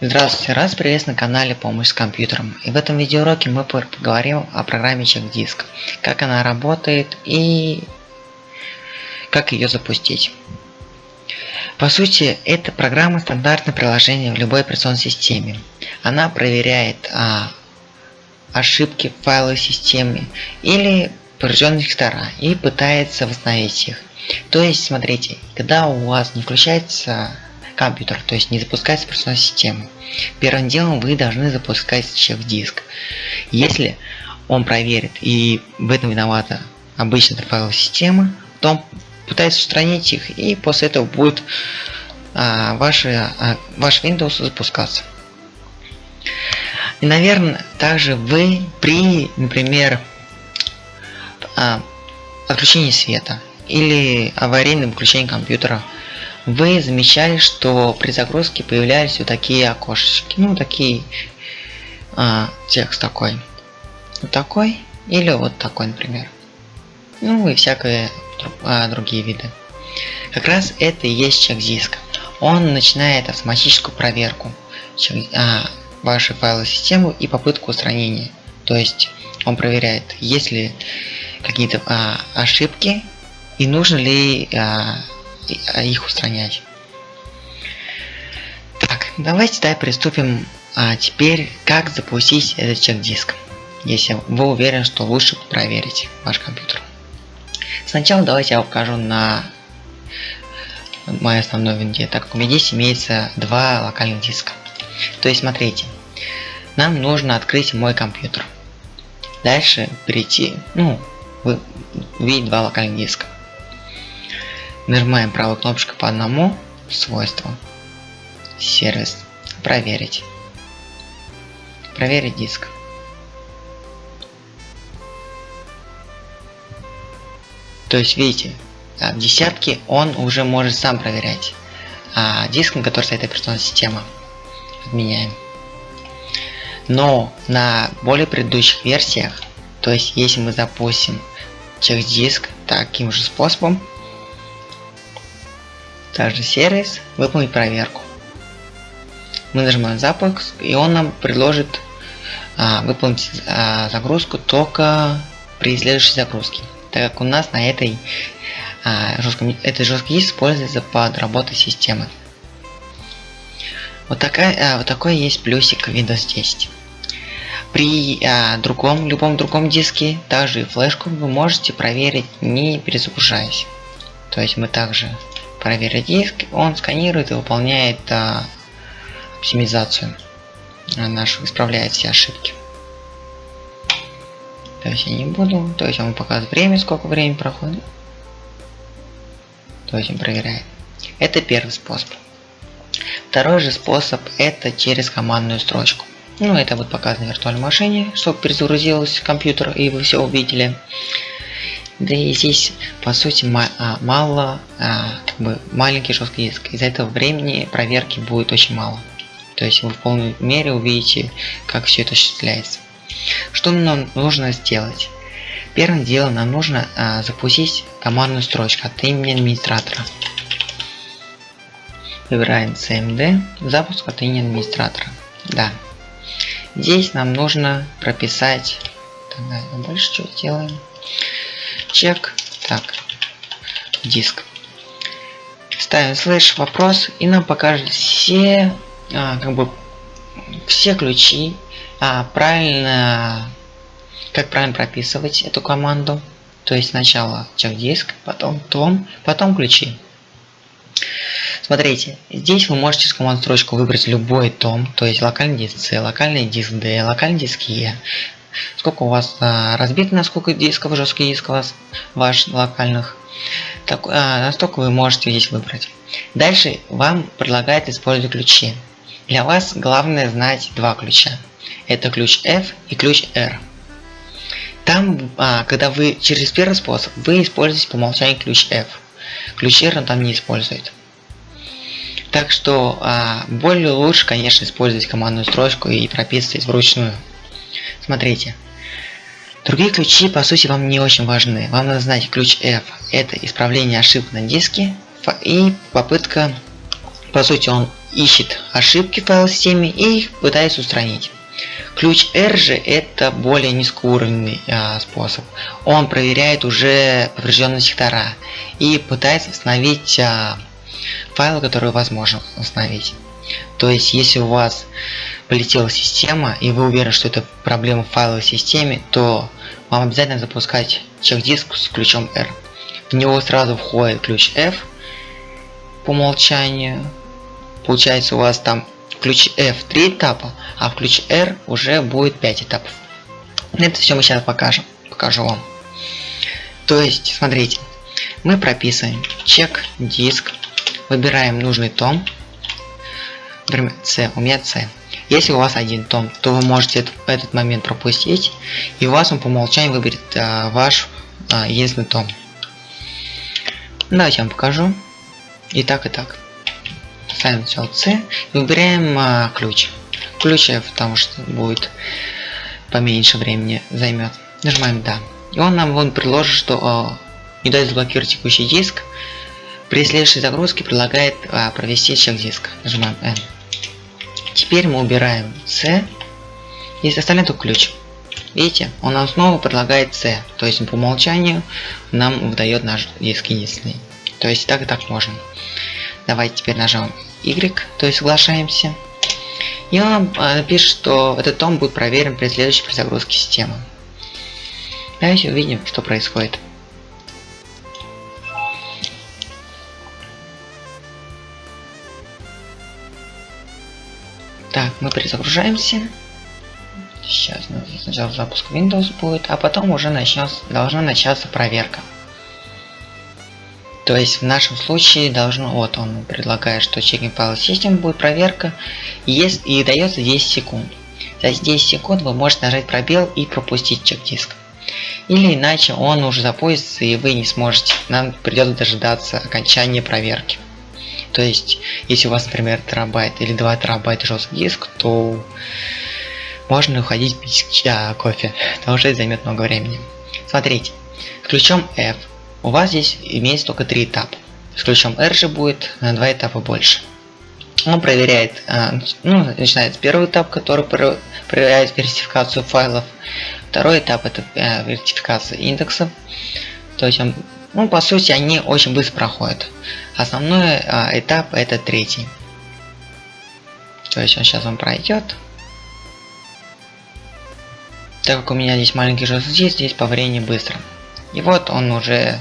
Здравствуйте, раз приветствую на канале Помощь с компьютером. И в этом видеоуроке мы поговорим о программе Check Disk, как она работает и как ее запустить. По сути, эта программа стандартное приложение в любой операционной системе. Она проверяет а, ошибки в файловой системе или поврежденные сектора и пытается восстановить их. То есть, смотрите, когда у вас не включается компьютер, то есть не запускается операционная система. Первым делом вы должны запускать чек-диск. Если он проверит и в этом виновата обычная файловая система, то он пытается устранить их и после этого будет а, ваши, а, ваш Windows запускаться. И, наверное, также вы при, например, а, отключении света или аварийном выключении компьютера вы замечали, что при загрузке появлялись вот такие окошечки. Ну, такие а, текст такой. Вот такой или вот такой, например. Ну и всякие а, другие виды. Как раз это и есть чек-диск. Он начинает автоматическую проверку чек, а, вашей файловой системы и попытку устранения. То есть он проверяет, есть ли какие-то а, ошибки и нужно ли а, их устранять. Так, давайте давай приступим а, теперь, как запустить этот чек-диск, если вы уверены, что лучше проверить ваш компьютер. Сначала давайте я покажу на моей основной винде, так как у меня здесь имеется два локальных диска. То есть, смотрите, нам нужно открыть мой компьютер. Дальше перейти, ну, вы видите два локальных диска. Нажимаем правой кнопочкой по одному свойству. Сервис. Проверить. Проверить диск. То есть, видите, в десятке он уже может сам проверять. А диск, на который стоит операционная система, отменяем. Но на более предыдущих версиях, то есть если мы запустим через диск таким же способом, также сервис, выполнить проверку. Мы нажимаем запуск, и он нам предложит а, выполнить а, загрузку только при следующей загрузке, так как у нас на этой а, жестком, этой жесткий диск используется под работой системы. Вот, такая, а, вот такой есть плюсик Windows 10. При а, другом, любом другом диске, также и флешку, вы можете проверить не перезагружаясь. То есть мы также проверить диск, он сканирует и выполняет а, оптимизацию нашу, исправляет все ошибки. То есть я не буду, то есть он показывает время, сколько времени проходит. То есть он проверяет. Это первый способ. Второй же способ это через командную строчку. Ну, это вот показано в виртуальной машине, чтобы перезагрузился компьютер и вы все увидели. Да и здесь, по сути, а, мало, а, как бы маленький жесткий диск. Из-за этого времени проверки будет очень мало. То есть вы в полной мере увидите, как все это осуществляется. Что нам нужно сделать? Первым делом нам нужно а, запустить командную строчку от имени администратора. Выбираем CMD, запуск от имени администратора. Да. Здесь нам нужно прописать... Тогда дальше что делаем? Чек. Так, диск. Ставим слэш вопрос и нам покажет все, а, как бы, все ключи, а, правильно, как правильно прописывать эту команду. То есть сначала чек диск, потом том, потом ключи. Смотрите, здесь вы можете с команд строчку выбрать любой том, то есть локальный диск C, локальный диск D, локальный диск E, сколько у вас а, разбито, на сколько дисков, жесткий диск у вас, локальных. Так, а, настолько вы можете здесь выбрать. Дальше вам предлагает использовать ключи. Для вас главное знать два ключа. Это ключ F и ключ R. Там, а, когда вы через первый способ, вы используете по умолчанию ключ F. Ключ R он там не использует. Так что а, более лучше, конечно, использовать командную строчку и прописывать вручную. Смотрите. Другие ключи, по сути, вам не очень важны. Вам надо знать ключ F. Это исправление ошибок на диске и попытка, по сути, он ищет ошибки в файловой системе и их пытается устранить. Ключ R же это более низкоуровневый а, способ. Он проверяет уже поврежденные сектора и пытается восстановить а, файлы, которые возможно установить. То есть, если у вас полетела система и вы уверены, что это проблема в файловой системе, то вам обязательно запускать чек-диск с ключом R. В него сразу входит ключ F по умолчанию. Получается у вас там в ключе F 3 этапа, а в ключе R уже будет 5 этапов. Это все мы сейчас покажем. Покажу вам. То есть, смотрите, мы прописываем чек диск, выбираем нужный том, например, C, у меня C. Если у вас один том, то вы можете этот, этот момент пропустить, и у вас он по умолчанию выберет а, ваш а, единственный том. Давайте я вам покажу. И так, и так ставим все C выбираем а, ключ. Ключ F, потому что будет поменьше времени займет. Нажимаем да. И он нам вон предложит, что а, не дает заблокировать текущий диск. При следующей загрузке предлагает а, провести чек диска. Нажимаем N. Теперь мы убираем C. И оставляем только ключ. Видите, он нам снова предлагает C. То есть по умолчанию нам выдает наш диск единственный. То есть так и так можно. Давайте теперь нажмем Y, то есть соглашаемся. И он э, пишет, что этот том будет проверен при следующей перезагрузке системы. Давайте увидим, что происходит. Так, мы перезагружаемся. Сейчас сначала запуск Windows будет, а потом уже начнется, должна начаться проверка. То есть в нашем случае должно, вот он предлагает, что checking file system будет проверка, есть, и дается 10 секунд. За 10 секунд вы можете нажать пробел и пропустить чек-диск. Или иначе он уже запустится и вы не сможете, нам придется дожидаться окончания проверки. То есть, если у вас, например, терабайт или 2 терабайта жесткий диск, то можно уходить пить а, кофе, потому что это займет много времени. Смотрите, ключом F у вас здесь имеется только три этапа. С ключом R же будет на два этапа больше. Он проверяет, а, ну, начинается первый этап, который проверяет вертификацию файлов. Второй этап это э, вертификация индексов. То есть он, ну, по сути, они очень быстро проходят. Основной а, этап это третий. То есть он сейчас он пройдет. Так как у меня здесь маленький жесткий диск, здесь по времени быстро. И вот он уже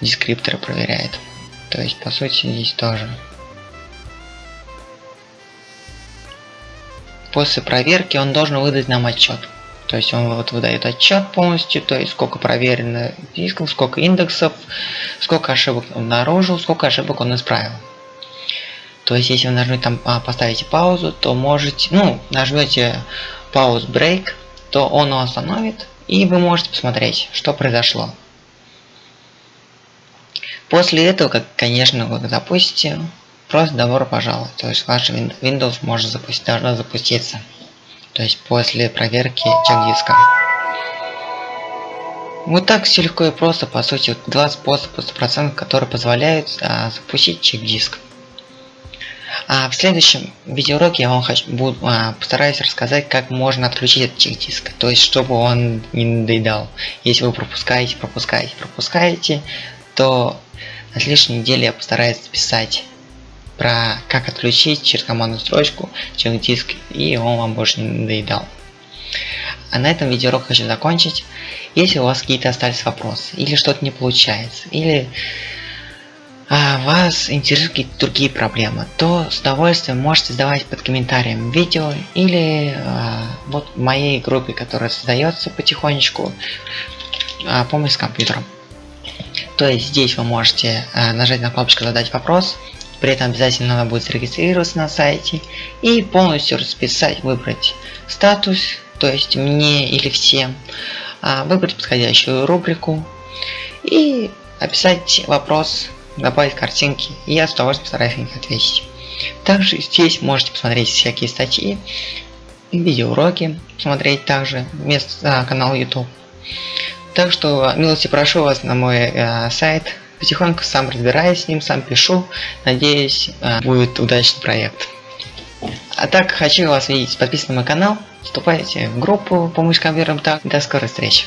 дескрипторы проверяет. То есть по сути здесь тоже. После проверки он должен выдать нам отчет. То есть он вот выдает отчет полностью, то есть сколько проверено дисков, сколько индексов, сколько ошибок он обнаружил, сколько ошибок он исправил. То есть если вы нажмете там а, поставите паузу, то можете, ну, нажмете пауз break, то он остановит и вы можете посмотреть, что произошло. После этого, как, конечно, вы запустите, просто добро пожаловать. То есть ваш Windows может запустить, должна запуститься. То есть после проверки чек-диска. Вот так все легко и просто, по сути, два способа 100%, которые позволяют а, запустить чек-диск. А в следующем видеоуроке я вам хочу, буду, а, постараюсь рассказать, как можно отключить этот чек-диск. То есть, чтобы он не надоедал. Если вы пропускаете, пропускаете, пропускаете, то на следующей неделе я постараюсь записать про как отключить через командную строчку чек-диск, и он вам больше не надоедал. А на этом видеоурок хочу закончить. Если у вас какие-то остались вопросы, или что-то не получается, или а вас интересуют какие-то другие проблемы, то с удовольствием можете задавать под комментарием видео или а, вот в моей группе, которая создается потихонечку, а, помощь с компьютером. То есть здесь вы можете а, нажать на кнопочку задать вопрос, при этом обязательно надо будет зарегистрироваться на сайте и полностью расписать, выбрать статус, то есть мне или всем, выбрать подходящую рубрику и описать вопрос добавить картинки, и я с удовольствием постараюсь на них ответить. Также здесь можете посмотреть всякие статьи, видеоуроки, смотреть также вместо а, канала YouTube. Так что милости прошу вас на мой э, сайт, потихоньку сам разбираюсь с ним, сам пишу, надеюсь, э, будет удачный проект. А так, хочу вас видеть, подписывайтесь на мой канал, вступайте в группу помощь компьютерам так. До скорой встречи.